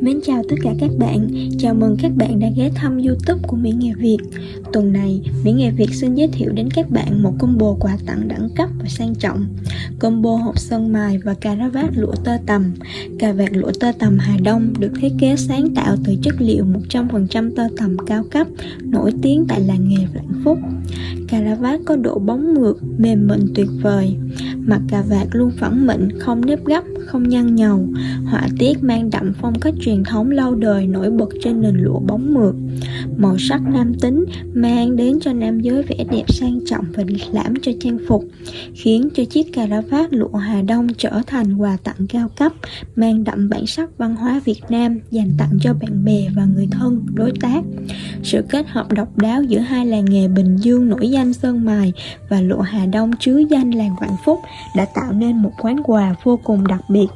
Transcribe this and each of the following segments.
Mến chào tất cả các bạn, chào mừng các bạn đã ghé thăm youtube của Mỹ Nghề Việt. Tuần này, Mỹ Nghề Việt xin giới thiệu đến các bạn một combo quà tặng đẳng cấp và sang trọng. Combo hộp sơn mài và cà rá vát lụa tơ tầm Cà vạt lụa tơ tầm Hà Đông được thiết kế sáng tạo từ chất liệu 100% tơ tầm cao cấp Nổi tiếng tại làng nghề Vạn Phúc. Cà rá vát có độ bóng mượt, mềm mịn tuyệt vời. Mặt cà vạt luôn phẳng mịn, không nếp gấp, không nhăn nhầu. Họa tiết mang đậm phong cách truyền thống lâu đời nổi bật trên nền lụa bóng mượt. Màu sắc nam tính mang đến cho nam giới vẻ đẹp sang trọng và lịch lãm cho trang phục Khiến cho chiếc cà rá vát lụa Hà Đông trở thành quà tặng cao cấp Mang đậm bản sắc văn hóa Việt Nam dành tặng cho bạn bè và người thân, đối tác. Sự kết hợp độc đáo giữa hai làng nghề Bình Dương nổi danh Sơn Mài và lụa Hà Đông chứa danh làng Vạn Phúc đã tạo nên một quán quà vô cùng đặc biệt B.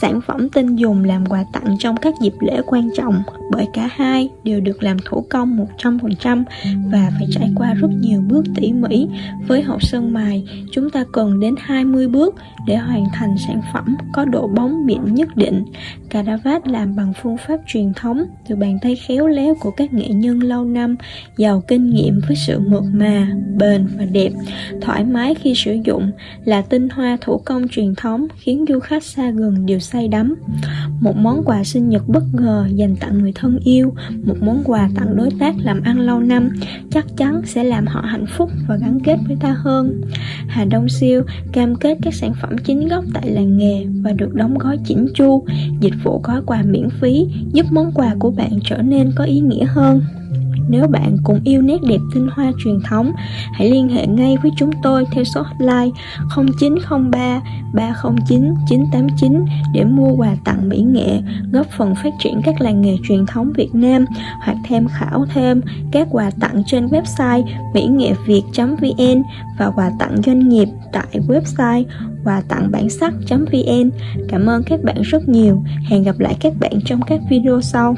Sản phẩm tinh dùng làm quà tặng trong các dịp lễ quan trọng bởi cả hai đều được làm thủ công 100% và phải trải qua rất nhiều bước tỉ mỉ. Với hộp sơn mài, chúng ta cần đến 20 bước để hoàn thành sản phẩm có độ bóng mịn nhất định. Caravat làm bằng phương pháp truyền thống từ bàn tay khéo léo của các nghệ nhân lâu năm, giàu kinh nghiệm với sự mượt mà, bền và đẹp, thoải mái khi sử dụng là tinh hoa thủ công truyền thống khiến du khách xa gần đều say đắm. Một món quà sinh nhật bất ngờ dành tặng người thân yêu, một món quà tặng đối tác làm ăn lâu năm chắc chắn sẽ làm họ hạnh phúc và gắn kết với ta hơn. Hà Đông Siêu cam kết các sản phẩm chính gốc tại làng nghề và được đóng gói chỉnh chu, dịch vụ gói quà miễn phí giúp món quà của bạn trở nên có ý nghĩa hơn. Nếu bạn cũng yêu nét đẹp tinh hoa truyền thống, hãy liên hệ ngay với chúng tôi theo số hotline 0903 309 989 để mua quà tặng mỹ nghệ, góp phần phát triển các làng nghề truyền thống Việt Nam hoặc tham khảo thêm các quà tặng trên website mỹ nghệ việt.vn và quà tặng doanh nghiệp tại website quà tặng bản sắc.vn. Cảm ơn các bạn rất nhiều. Hẹn gặp lại các bạn trong các video sau.